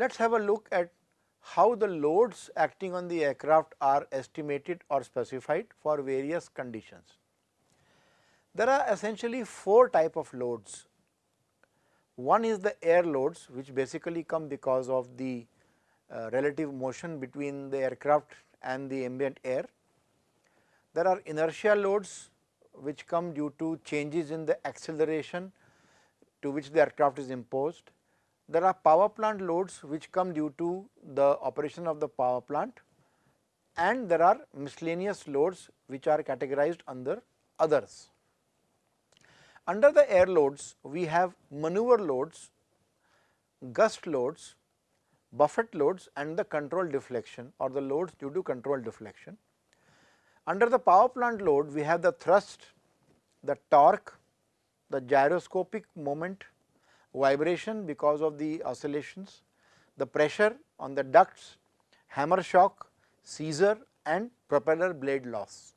Let us have a look at how the loads acting on the aircraft are estimated or specified for various conditions. There are essentially four type of loads. One is the air loads which basically come because of the uh, relative motion between the aircraft and the ambient air. There are inertia loads which come due to changes in the acceleration to which the aircraft is imposed. There are power plant loads which come due to the operation of the power plant and there are miscellaneous loads which are categorized under others. Under the air loads, we have maneuver loads, gust loads, buffet loads and the control deflection or the loads due to control deflection. Under the power plant load, we have the thrust, the torque, the gyroscopic moment, vibration because of the oscillations, the pressure on the ducts, hammer shock, seizure and propeller blade loss.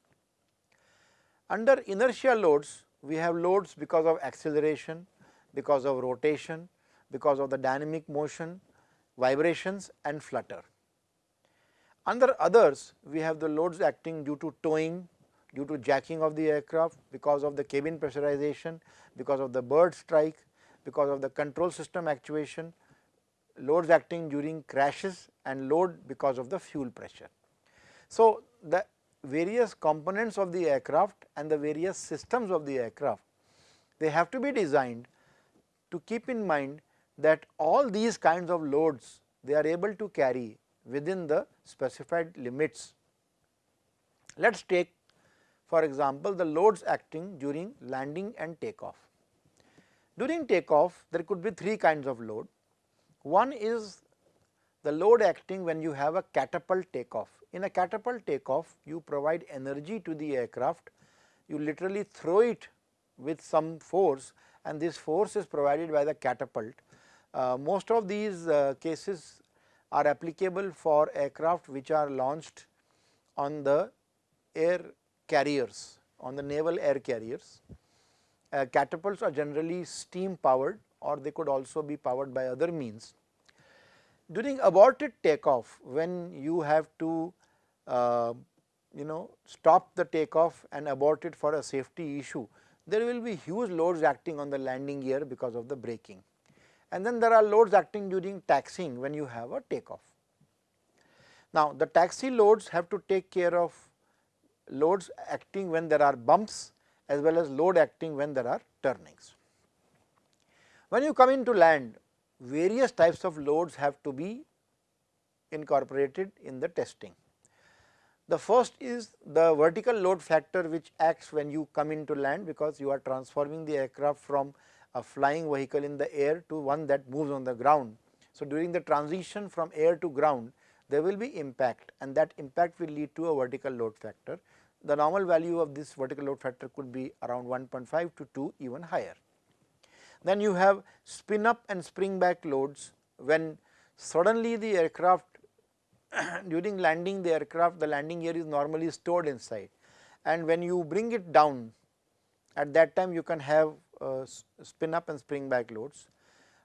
Under inertia loads, we have loads because of acceleration, because of rotation, because of the dynamic motion, vibrations and flutter. Under others, we have the loads acting due to towing, due to jacking of the aircraft, because of the cabin pressurization, because of the bird strike, because of the control system actuation, loads acting during crashes and load because of the fuel pressure. So, the various components of the aircraft and the various systems of the aircraft, they have to be designed to keep in mind that all these kinds of loads they are able to carry within the specified limits. Let us take for example, the loads acting during landing and takeoff. During takeoff there could be three kinds of load. One is the load acting when you have a catapult takeoff. In a catapult takeoff you provide energy to the aircraft, you literally throw it with some force and this force is provided by the catapult. Uh, most of these uh, cases are applicable for aircraft which are launched on the air carriers, on the naval air carriers. Uh, catapults are generally steam powered or they could also be powered by other means. During aborted takeoff when you have to uh, you know stop the takeoff and abort it for a safety issue, there will be huge loads acting on the landing gear because of the braking. And then there are loads acting during taxiing when you have a takeoff. Now, the taxi loads have to take care of loads acting when there are bumps as well as load acting when there are turnings. When you come into land, various types of loads have to be incorporated in the testing. The first is the vertical load factor which acts when you come into land because you are transforming the aircraft from a flying vehicle in the air to one that moves on the ground. So, during the transition from air to ground there will be impact and that impact will lead to a vertical load factor the normal value of this vertical load factor could be around 1.5 to 2 even higher. Then you have spin up and spring back loads when suddenly the aircraft during landing the aircraft the landing gear is normally stored inside and when you bring it down at that time you can have uh, spin up and spring back loads.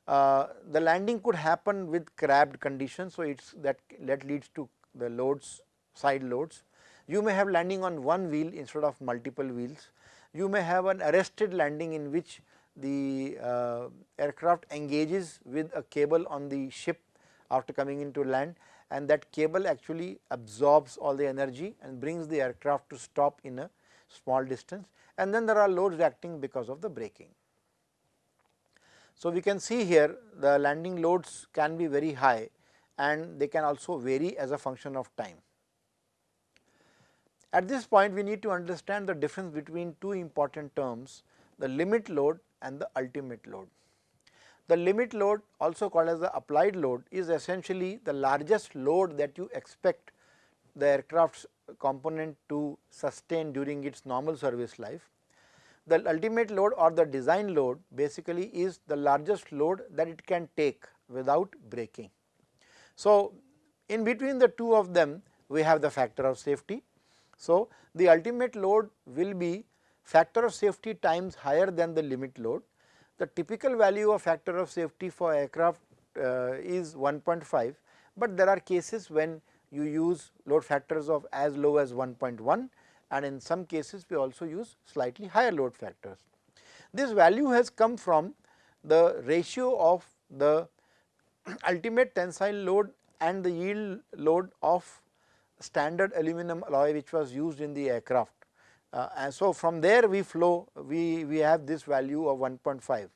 Uh, the landing could happen with crabbed conditions. So, it is that that leads to the loads side loads you may have landing on one wheel instead of multiple wheels. You may have an arrested landing in which the uh, aircraft engages with a cable on the ship after coming into land and that cable actually absorbs all the energy and brings the aircraft to stop in a small distance and then there are loads acting because of the braking. So, we can see here the landing loads can be very high and they can also vary as a function of time. At this point we need to understand the difference between two important terms the limit load and the ultimate load. The limit load also called as the applied load is essentially the largest load that you expect the aircraft's component to sustain during its normal service life. The ultimate load or the design load basically is the largest load that it can take without breaking. So, in between the two of them we have the factor of safety so, the ultimate load will be factor of safety times higher than the limit load. The typical value of factor of safety for aircraft uh, is 1.5, but there are cases when you use load factors of as low as 1.1 and in some cases we also use slightly higher load factors. This value has come from the ratio of the ultimate tensile load and the yield load of standard aluminum alloy which was used in the aircraft. Uh, and so, from there we flow we, we have this value of 1.5.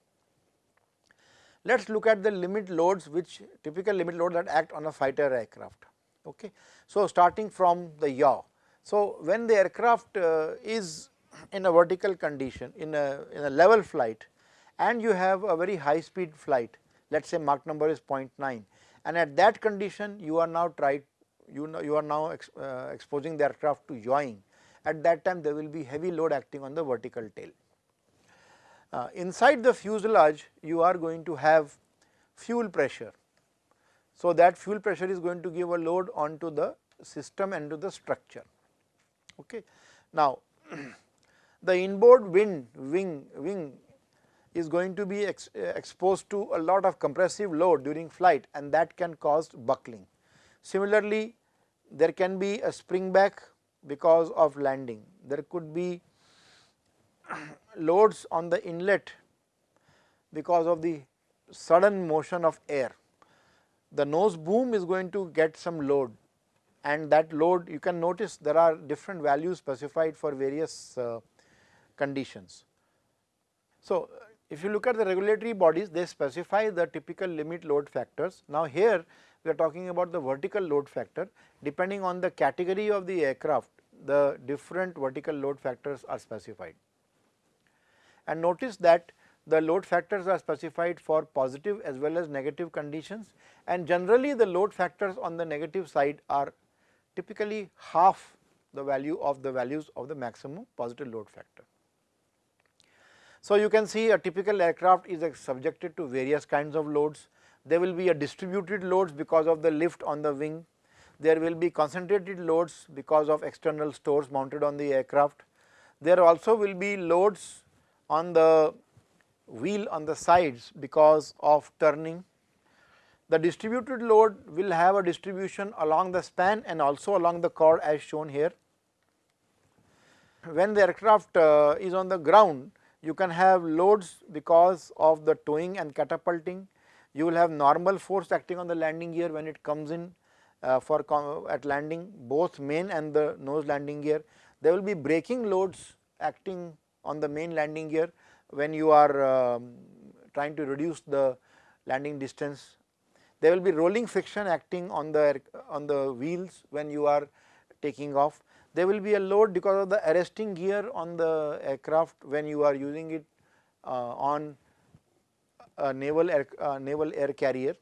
Let us look at the limit loads which typical limit load that act on a fighter aircraft. Okay. So, starting from the yaw. So, when the aircraft uh, is in a vertical condition in a, in a level flight and you have a very high speed flight let us say Mach number is 0.9 and at that condition you are now tried you know you are now ex, uh, exposing the aircraft to yawing at that time there will be heavy load acting on the vertical tail. Uh, inside the fuselage you are going to have fuel pressure. So, that fuel pressure is going to give a load onto the system and to the structure. Okay. Now, the inboard wind wing wing is going to be ex, uh, exposed to a lot of compressive load during flight and that can cause buckling. Similarly, there can be a spring back because of landing. There could be loads on the inlet because of the sudden motion of air. The nose boom is going to get some load and that load you can notice there are different values specified for various uh, conditions. So, if you look at the regulatory bodies they specify the typical limit load factors. Now, here we are talking about the vertical load factor depending on the category of the aircraft the different vertical load factors are specified. And notice that the load factors are specified for positive as well as negative conditions and generally the load factors on the negative side are typically half the value of the values of the maximum positive load factor. So, you can see a typical aircraft is subjected to various kinds of loads. There will be a distributed loads because of the lift on the wing. There will be concentrated loads because of external stores mounted on the aircraft. There also will be loads on the wheel on the sides because of turning. The distributed load will have a distribution along the span and also along the chord as shown here. When the aircraft uh, is on the ground, you can have loads because of the towing and catapulting. You will have normal force acting on the landing gear when it comes in uh, for at landing both main and the nose landing gear. There will be braking loads acting on the main landing gear when you are um, trying to reduce the landing distance. There will be rolling friction acting on the on the wheels when you are taking off there will be a load because of the arresting gear on the aircraft when you are using it uh, on naval air, naval air carrier.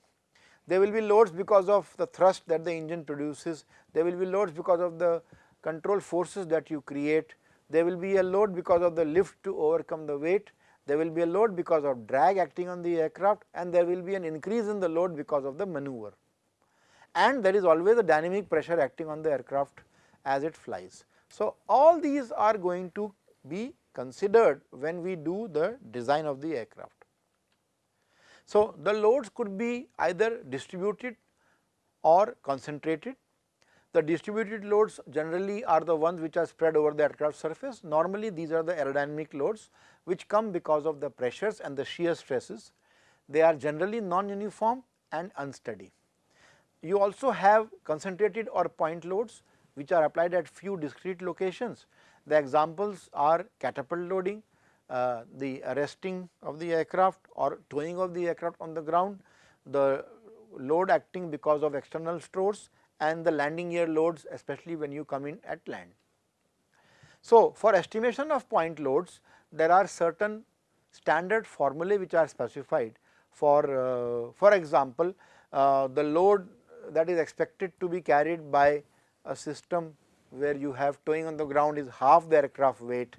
There will be loads because of the thrust that the engine produces, there will be loads because of the control forces that you create, there will be a load because of the lift to overcome the weight, there will be a load because of drag acting on the aircraft and there will be an increase in the load because of the maneuver. And there is always a dynamic pressure acting on the aircraft as it flies. So, all these are going to be considered when we do the design of the aircraft. So, the loads could be either distributed or concentrated. The distributed loads generally are the ones which are spread over the aircraft surface. Normally, these are the aerodynamic loads which come because of the pressures and the shear stresses. They are generally non-uniform and unsteady. You also have concentrated or point loads which are applied at few discrete locations. The examples are catapult loading, uh, the arresting of the aircraft or towing of the aircraft on the ground, the load acting because of external stores and the landing gear loads especially when you come in at land. So, for estimation of point loads there are certain standard formulae which are specified for uh, for example, uh, the load that is expected to be carried by a system where you have towing on the ground is half the aircraft weight.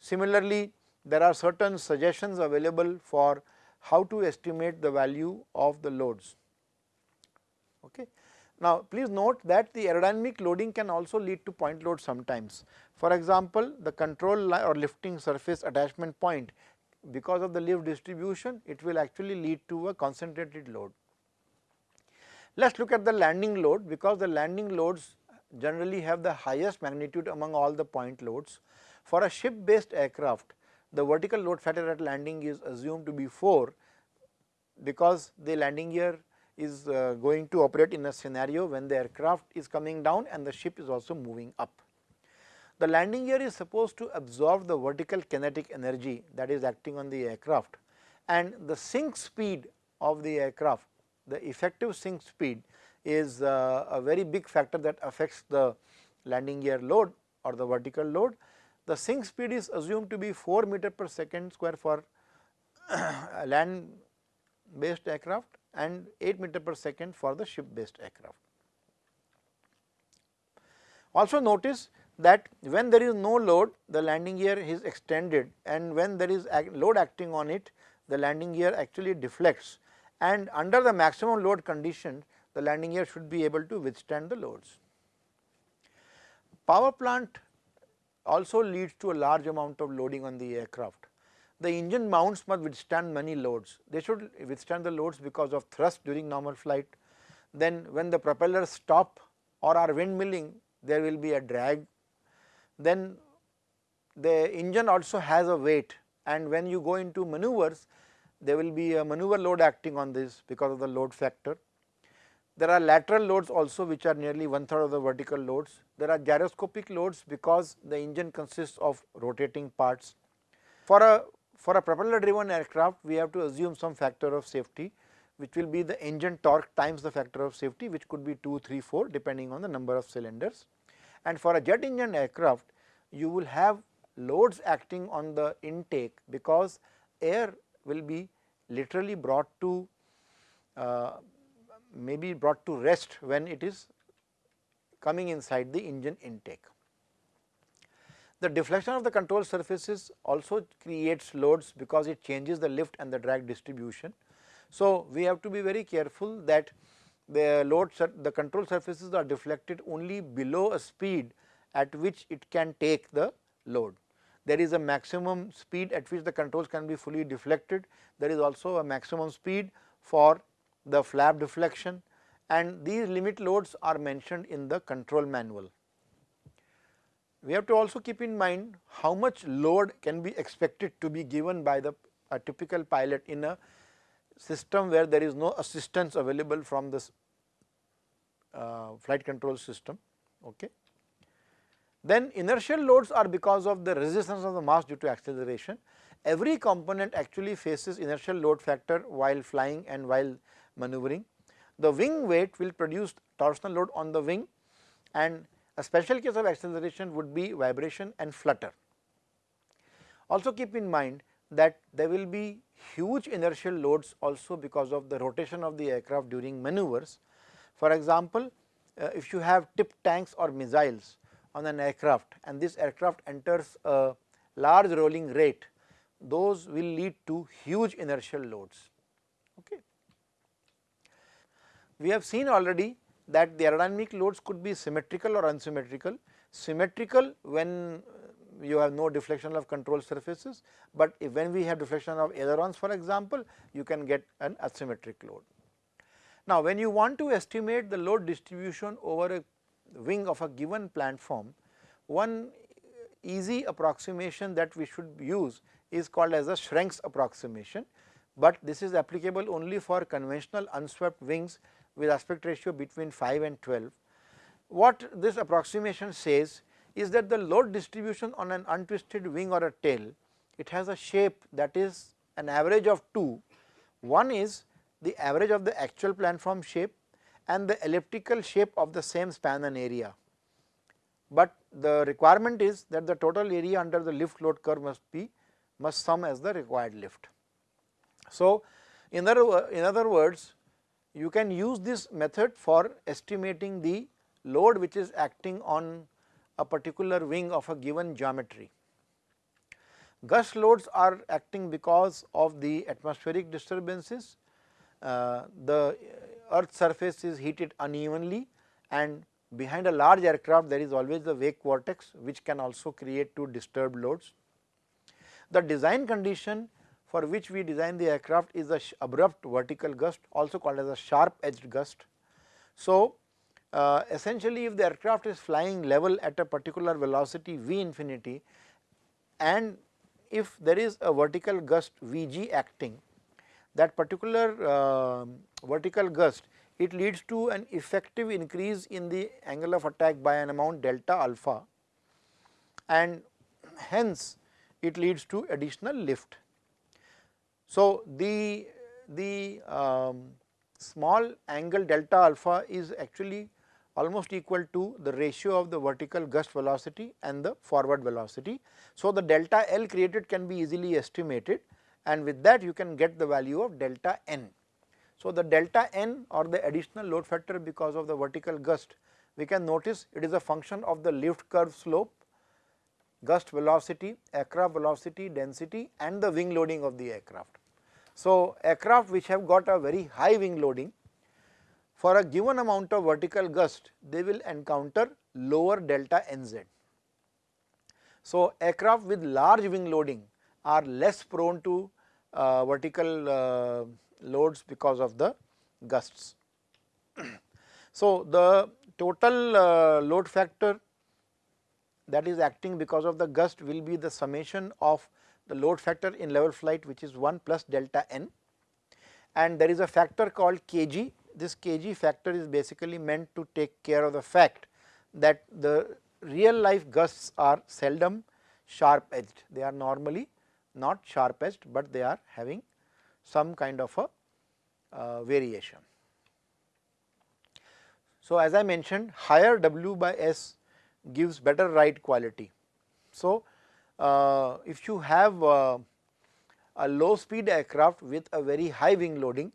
Similarly, there are certain suggestions available for how to estimate the value of the loads. Okay. Now, please note that the aerodynamic loading can also lead to point load sometimes. For example, the control or lifting surface attachment point because of the lift distribution it will actually lead to a concentrated load. Let us look at the landing load because the landing loads generally have the highest magnitude among all the point loads. For a ship based aircraft, the vertical load factor at landing is assumed to be 4 because the landing gear is uh, going to operate in a scenario when the aircraft is coming down and the ship is also moving up. The landing gear is supposed to absorb the vertical kinetic energy that is acting on the aircraft and the sink speed of the aircraft, the effective sink speed is uh, a very big factor that affects the landing gear load or the vertical load. The sink speed is assumed to be 4 meter per second square for land based aircraft and 8 meter per second for the ship based aircraft. Also notice that when there is no load the landing gear is extended and when there is load acting on it the landing gear actually deflects and under the maximum load condition the landing gear should be able to withstand the loads. Power plant also leads to a large amount of loading on the aircraft. The engine mounts must withstand many loads. They should withstand the loads because of thrust during normal flight. Then when the propellers stop or are windmilling there will be a drag. Then the engine also has a weight and when you go into maneuvers there will be a maneuver load acting on this because of the load factor. There are lateral loads also which are nearly one third of the vertical loads. There are gyroscopic loads because the engine consists of rotating parts. For a for a propeller driven aircraft we have to assume some factor of safety which will be the engine torque times the factor of safety which could be 2, 3, 4 depending on the number of cylinders. And for a jet engine aircraft you will have loads acting on the intake because air will be literally brought to uh, maybe brought to rest when it is coming inside the engine intake. The deflection of the control surfaces also creates loads because it changes the lift and the drag distribution. So, we have to be very careful that the load the control surfaces are deflected only below a speed at which it can take the load. There is a maximum speed at which the controls can be fully deflected. There is also a maximum speed for the flap deflection and these limit loads are mentioned in the control manual. We have to also keep in mind how much load can be expected to be given by the a typical pilot in a system where there is no assistance available from this uh, flight control system. Okay. Then inertial loads are because of the resistance of the mass due to acceleration. Every component actually faces inertial load factor while flying and while maneuvering. The wing weight will produce torsional load on the wing and a special case of acceleration would be vibration and flutter. Also keep in mind that there will be huge inertial loads also because of the rotation of the aircraft during maneuvers. For example, uh, if you have tip tanks or missiles on an aircraft and this aircraft enters a large rolling rate, those will lead to huge inertial loads. Okay. We have seen already that the aerodynamic loads could be symmetrical or unsymmetrical. Symmetrical when uh, you have no deflection of control surfaces, but when we have deflection of ailerons for example, you can get an asymmetric load. Now, when you want to estimate the load distribution over a wing of a given planform, one easy approximation that we should use is called as a Schrenk's approximation, but this is applicable only for conventional unswept wings with aspect ratio between 5 and 12. What this approximation says is that the load distribution on an untwisted wing or a tail, it has a shape that is an average of two. One is the average of the actual planform shape and the elliptical shape of the same span and area. But the requirement is that the total area under the lift load curve must be must sum as the required lift. So, in other, in other words you can use this method for estimating the load which is acting on a particular wing of a given geometry. Gust loads are acting because of the atmospheric disturbances. Uh, the earth surface is heated unevenly and behind a large aircraft there is always the wake vortex which can also create two disturbed loads. The design condition for which we design the aircraft is a abrupt vertical gust also called as a sharp edged gust. So, uh, essentially if the aircraft is flying level at a particular velocity v infinity and if there is a vertical gust Vg acting that particular uh, vertical gust it leads to an effective increase in the angle of attack by an amount delta alpha and hence it leads to additional lift. So, the, the um, small angle delta alpha is actually almost equal to the ratio of the vertical gust velocity and the forward velocity. So, the delta L created can be easily estimated and with that you can get the value of delta n. So, the delta n or the additional load factor because of the vertical gust we can notice it is a function of the lift curve slope, gust velocity, aircraft velocity, density and the wing loading of the aircraft. So, aircraft which have got a very high wing loading for a given amount of vertical gust they will encounter lower delta nz. So, aircraft with large wing loading are less prone to uh, vertical uh, loads because of the gusts. so, the total uh, load factor that is acting because of the gust will be the summation of the load factor in level flight which is 1 plus delta n and there is a factor called kg. This kg factor is basically meant to take care of the fact that the real life gusts are seldom sharp edged. They are normally not sharp edged, but they are having some kind of a uh, variation. So, as I mentioned higher W by S gives better ride quality. So, uh, if you have uh, a low speed aircraft with a very high wing loading,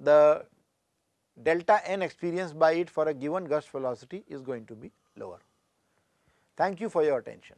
the delta n experienced by it for a given gust velocity is going to be lower. Thank you for your attention.